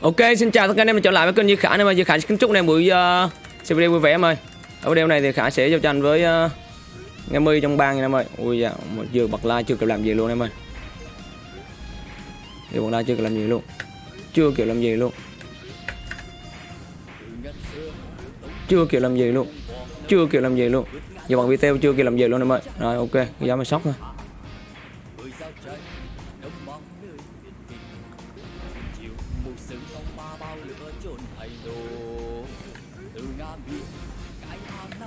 Ok, xin chào tất cả anh em mình trở lại với kênh Duy Khả em ơi. Duy Khả xin kính chúc anh em buổi ờ, uh, xem video vui vẻ em ơi. Ở video này thì Khả sẽ giao tranh với ờ, uh, Nghe My trong bang nha em ơi. Ui dạ, một vừa bật like chưa kịp làm gì luôn em ơi. Vừa bật like chưa kịp làm gì luôn. Chưa kịp làm gì luôn. Chưa kịp làm gì luôn. Chưa kịp làm gì luôn. Giờ bằng video chưa kịp làm gì luôn em ơi. Rồi ok, giá mà sốc thôi.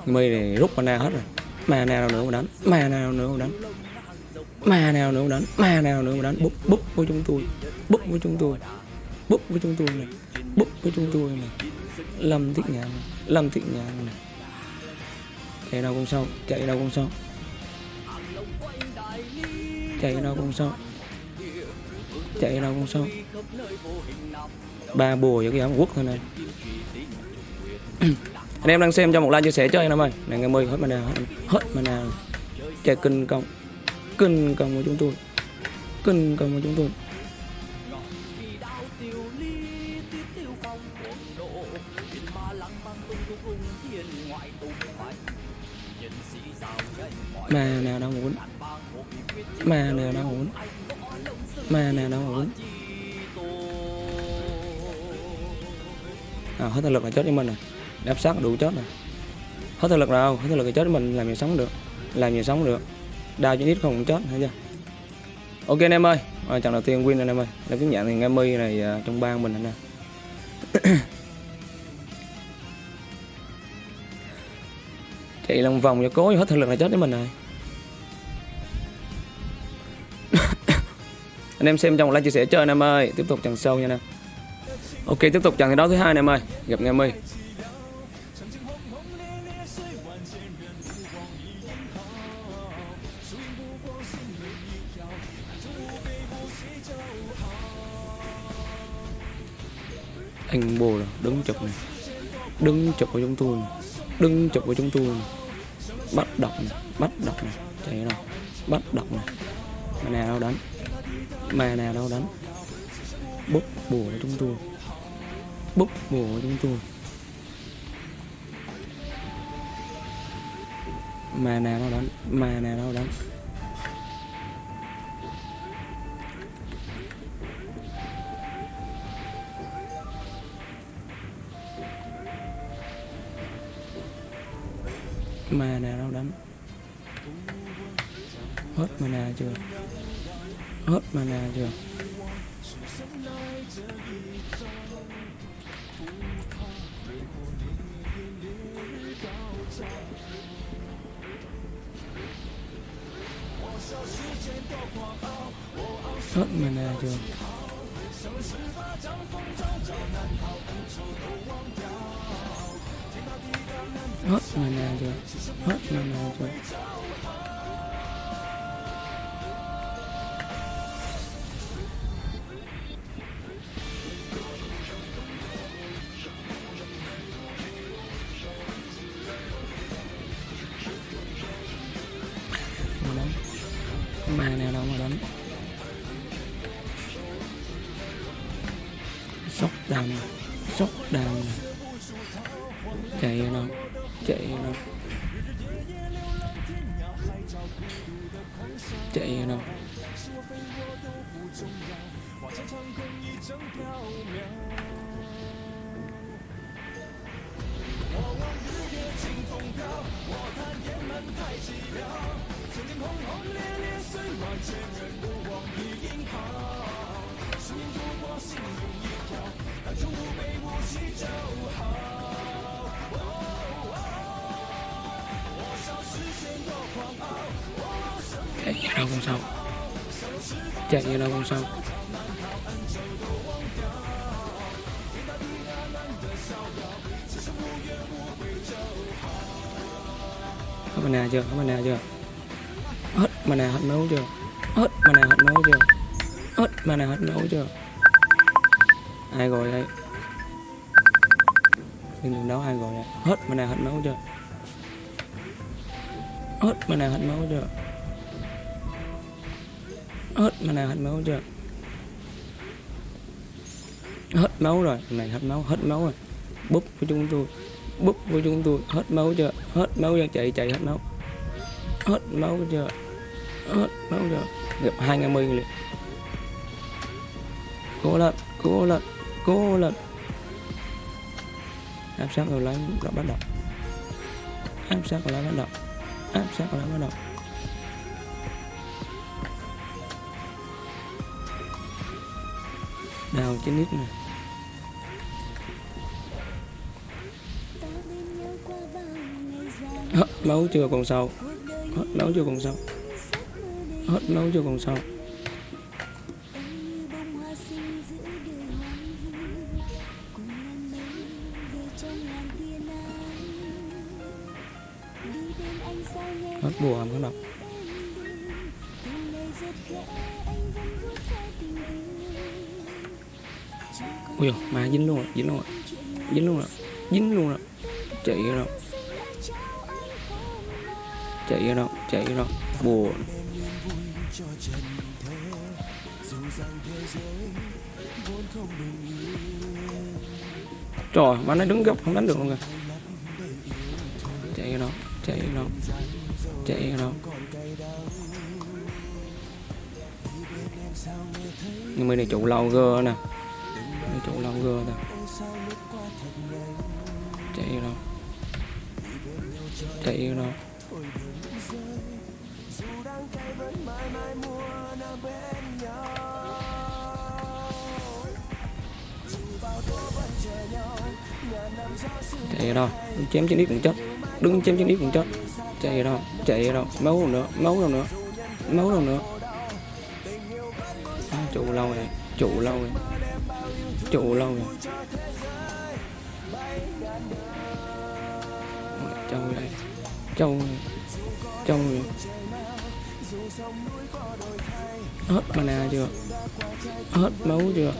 My này rút mana hết rồi. Ma nào nữa mà đánh Ma nào nữa mà đánh. Ma nào nữa mà đánh Ma nào nữa mà đánh. Búp búp với chúng tôi Búp với chúng tôi Búp với chúng tôi này Búp với chúng tôi này. Lâm thiết nhạn Lâm thiết nhạn này. Chạy đâu con sâu Chạy đâu con sâu. Chạy đâu con sâu Chạy đâu không sao Ba bùa với cái áo quốc thôi này. Anh em đang xem cho một like chia sẻ cho anh em ơi. Này ngày mười hết mana hết, mà mana chạy kinh công. Kinh công của chúng tôi. Kinh công của chúng tôi. Mà nào đang muốn mà nào đang muốn mà nào đâu muốn à, hết lực là chết với mình rồi. Đáp sát đủ chết rồi. Hết thực lực đâu hết thực lực là chết mình làm gì sống được? Làm gì sống được? Đau chỉ ít không cũng chết hay chưa? Ok anh em ơi. À, trận đầu tiên win anh em ơi. Là tiếng nhận thì nghe mi này uh, trong bang mình anh em. Chạy lòng vòng cho cố hết thực lực là chết với mình rồi. Anh em xem trong một like chia sẻ chơi anh em ơi. Tiếp tục chẳng sâu nha anh em. Ok, tiếp tục chẳng thi đấu thứ hai anh em ơi. Gặp nghe mi anh bồ là đứng chụp này. Đứng chụp của chúng tôi này. đứng chụp của chúng tôi này. bắt đọc này. Bắt đọc này. Chạy nào bắt đọc này. Anh nào đâu đánh mà nào đâu đánh. Bút bùa chúng tôi. Bút bùa chúng tôi. Mà nào đâu đánh. Mà nào đâu đánh. Mà nào đâu đánh. Hết mà nè chưa? Hết mana chưa hết mana chưa hết mana chưa hết mana chưa mà ma nào đâu mà đánh. Sốc đầm sốc đầm chạy nó chạy nó. Chạy đâu chạy ở đâu con sâu chạy ở đâu con sâu hết mana chưa? Hết chưa? Hết mana hết máu chưa? Hết mana hết máu chưa? Hết mana hết máu chưa? Ai rồi đây? Nhưng đừng đấu ai rồi đây. Hết mana hết máu chưa? Hết mana hết máu chưa? Hết mana hết máu chưa? Hết máu rồi này hết máu hết máu rồi. Búp của chúng tôi, búp của chúng tôi. Hết máu chưa? Hết máu cho chạy chạy, hết máu hết máu chưa? Hết máu chưa gặp hai ngày mươi liền. Cố lên cố lên cố lên áp sát rồi lấy đã bắt đầu. Áp sát rồi lấy bắt đầu. Áp sát rồi lấy bắt đầu. Đào trên nít này. Ờ, hết máu chưa còn sâu hết ờ, máu chưa còn sâu hết nấu chưa còn sao? hết bùa không có độc ui dồi, mà dính luôn rồi dính luôn rồi dính luôn rồi dính luôn rồi. Chạy ra đâu? Chạy ra đâu? Chạy ra đâu? Bùa. Trời, mà nó đứng góc không đánh được luôn kìa chạy ra đâu, chạy ra đâu, chạy ra đâu. Nhưng mà này trụ lâu gơ nè. Này trụ lâu gơ nè. Chạy ra đâu. Chạy bên nhau chạy đâu đứng chém trên đít cũng chết đứng chém trên đít cũng chết chạy đâu chạy đâu máu đâu nữa máu đâu nữa máu đâu nữa. À, trụ lâu này trụ lâu này trụ lâu này trâu này trâu này trâu này. Hết mana chưa? Hết máu chưa?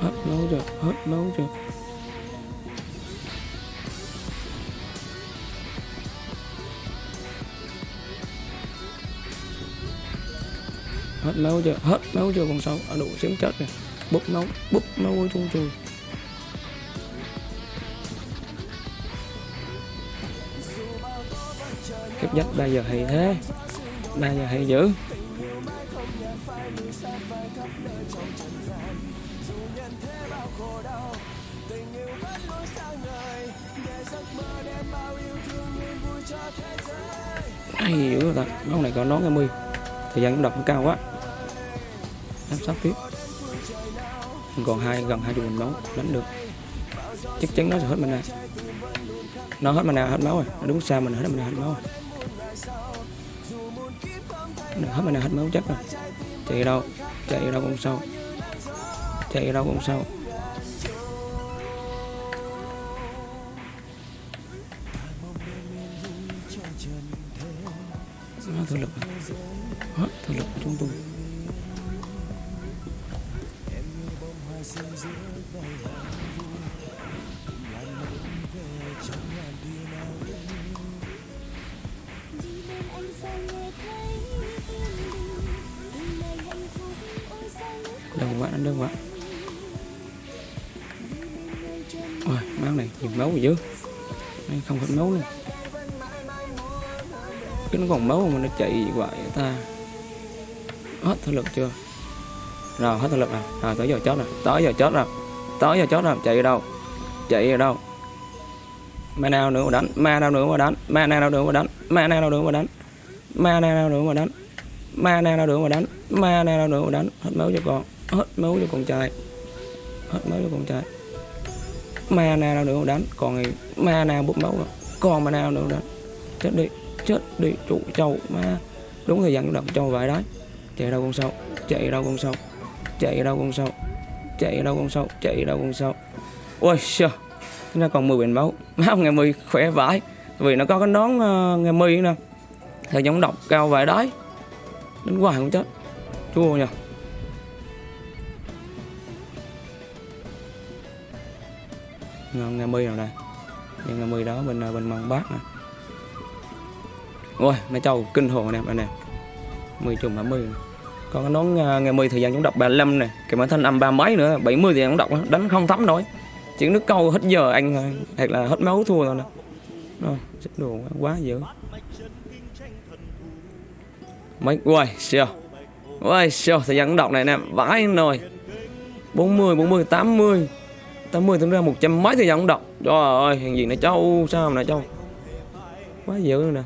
Hết nấu chưa hết nấu chưa hết nấu chưa hết nấu chưa còn sâu. Ở đủ xém chết rồi. Bút nấu bút nấu của chung chùi. Kiếp dắt bây giờ hay thế ba giờ hay dữ. Ai dữ rồi ta máu này có nón cái mươi thời gian cũng đọc cũng cao quá. Áp sát tiếp. Còn hai, gần hai chục nón, đánh được. Chắc chắn nó sẽ hết mình này nó hết mình nào hết máu rồi. Nó sao xa mình, hết mình nào hết máu rồi hết hết mana hết máu chất rồi. Chạy đâu? Chạy đâu cũng sâu chạy đâu cũng sâu hết thực lực hết thực lực của chúng tôi. Máu máu dữ không hết máu luôn cái nó còn máu mà nó chạy gì vậy ta. Hết thể lực chưa? Rồi, hết thể lực rồi. Rồi, tới giờ chết rồi. Tới giờ chết rồi. Tới giờ chết rồi. Chạy ở đâu? Chạy ở đâu? Ma nào nữa mà đánh? Ma nào nữa mà đánh? Ma nào nữa mà đánh? Ma nào nữa mà đánh? Ma nào nữa mà đánh? Ma nào nữa mà đánh? Ma nào nữa mà đánh? Hết máu cho con. Hết máu cho con trai. Hết máu cho con trai ma nào nữa đánh. Còn ngày ma nào bụng máu còn ma nào nữa đánh. Chết đi chết đi trụ trâu ma đúng thời gian động trâu vậy đấy chạy đâu con sâu chạy đâu con sâu chạy đâu con sâu chạy đâu con sâu chạy đâu con sâu. Ôi trời nó còn 10 bình máu. Máu ngày 10 khỏe vãi. Vì nó có cái nón uh, ngày 10 nè. Thời gian độc cao vậy đấy đến hoài không chết. Chua nhờ. Nga ngày 10 nào đây nhưng ngày 10 đó bên à, bên măng bát nè. Ôi mấy trâu kinh hồn anh em anh em 10 chùm 20 còn cái nón Nga ngày 10 thời gian chống độc 35 nè cái mã thanh âm ba mấy nữa 70 thì gian chống độc đánh không thấm nổi. Chỉ nước câu hết giờ anh à, hoặc là hết máu thua rồi nè. Rồi chết đồ quá, quá dữ. Mấy ui siêu. Ui siêu thời gian chống độc này nè vãi nồi. 40 40 80 80 tính ra 100 mấy thời gian chống độc trời ơi hàng gì này châu sao mà nè châu quá dữ nè.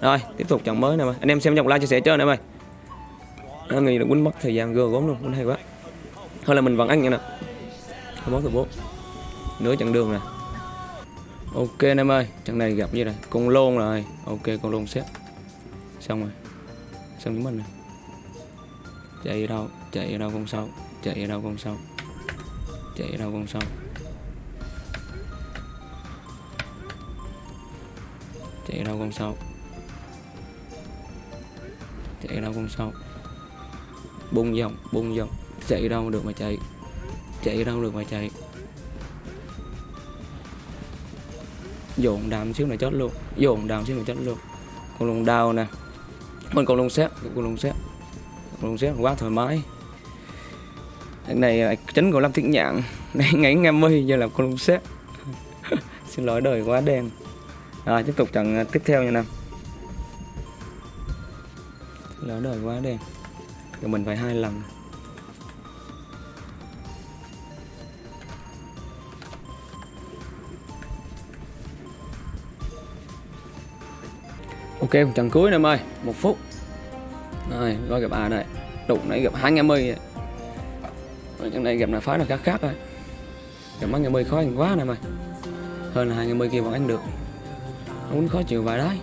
Rồi, tiếp tục trận mới nè mày. Anh em xem trong like chia sẻ cho nè mày. Nó Người là quýnh mất thời gian gơ gốm luôn, quýnh hay quá. Thôi là mình vẫn ăn nha nè. 21 từ 4 nửa chặng đường nè. Ok anh em ơi, trận này gặp như này, con lôn rồi. Ok, con lôn xếp. Xong rồi. Xong với mình nè. Chạy ở đâu, chạy ở đâu con sâu chạy ở đâu con sâu chạy ở đâu con sông. Chạy ở đâu con sông. Chạy ở đâu con sông. Bung vòng bung vòng. Chạy đâu được mà chạy. Chạy đâu được mà chạy. Dồn đàm xíu này chết luôn. Dồn đàm xíu này chết luôn. Con lùng đào nè. Mình con lùng xét con lùng xét con lùng xét quá thoải mái. Thằng này là chính của lâm thiết nhạn này ngày nghe mi giờ làm con lùng xét xin lỗi, đời quá đen. Rồi, tiếp tục trận à, tiếp theo nha nam lỡ đời quá đen. Rồi mình phải hai lần. Ok trận cuối em ơi một phút. Rồi gọi gặp à đây? Đụng nãy gặp hai em mươi rồi này gặp là phái là khác khác thôi. Gặp mấy ngày mươi khó ăn quá này mày. Hơn là hai ngày mươi kia vẫn ăn được. Nó muốn khó chịu vài đấy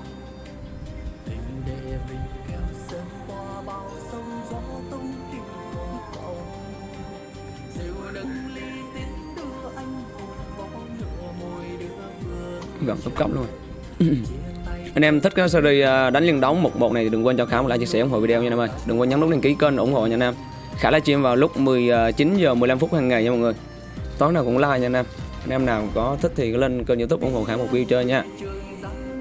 gặp top cấp luôn. Anh em thích cái series à, đánh liên đóng một một này thì đừng quên cho khám một like, chia sẻ ủng hộ video nha anh em ơi. Đừng quên nhấn nút đăng ký kênh ủng hộ nha anh em khả livestream vào lúc 19 ờ, giờ 15 phút hàng ngày nha mọi người. Tối nào cũng like nha anh em. Anh em nào có thích thì lên kênh youtube ủng hộ khả một view chơi nha.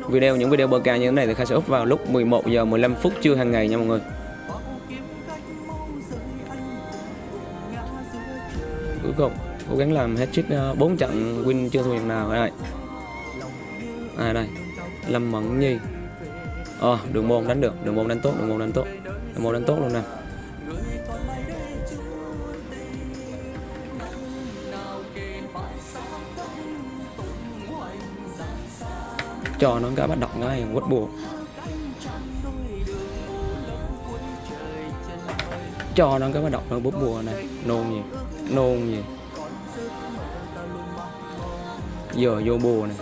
Video, những video bơ ca như thế này thì khả sẽ up vào lúc 11 giờ 15 phút trưa hàng ngày nha mọi người. Cuối cùng, cố gắng làm hết trick ờ, 4 trận win chưa thua trận nào đây À đây? Lâm mẫn nhi. Ờ đường môn đánh được, đường môn đánh tốt, đường môn đánh tốt. Đường môn đánh tốt luôn nè. Cho nó cái bắt đọc ngay, quất bùa cho nó cái bắt đọc nó bút bùa này, nôn gì nôn gì. Giờ vô bùa này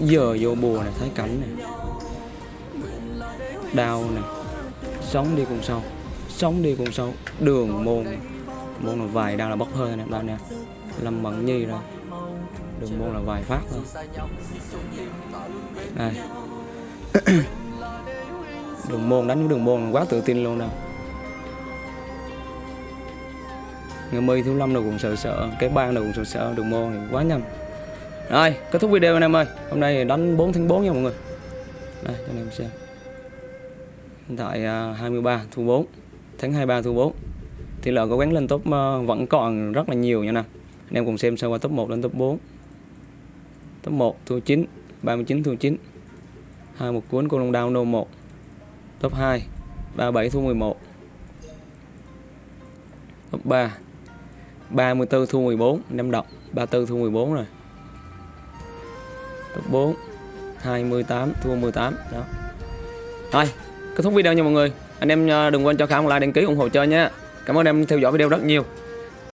giờ vô bùa này thấy cảnh này. Đau này, sống đi cùng sâu sống đi cùng sâu đường môn môn là vài đang là bốc hơi này bạn nè lâm bằng nhi rồi. Đường môn là vài phát thôi đây đường môn đánh với đường môn quá tự tin luôn nè. Người mươi thiếu lâm đâu cũng sợ sợ cái bang đâu cũng sợ sợ đường môn thì quá nhanh. Rồi kết thúc video anh em ơi. Hôm nay đánh 4 tháng 4 nha mọi người. Đây cho anh em xem. Hiện tại uh, 23 thu 4 tháng 23 thu 4 thì lệ cố gắng lên top uh, vẫn còn rất là nhiều nha nè. Anh em cùng xem sơ qua top 1 lên top 4 top 1 thu 9 39 thu 9 hai một cuốn con long đao nô 1 top 2 37 thu 11 top 3 34 thu 14 năm em đọc 34 thu 14 rồi. Top 4 28 thua 18 đó. Thôi, kết thúc video nha mọi người. Anh em à, đừng quên cho khả một like, đăng ký, ủng hộ chơi nha. Cảm ơn em theo dõi video rất nhiều.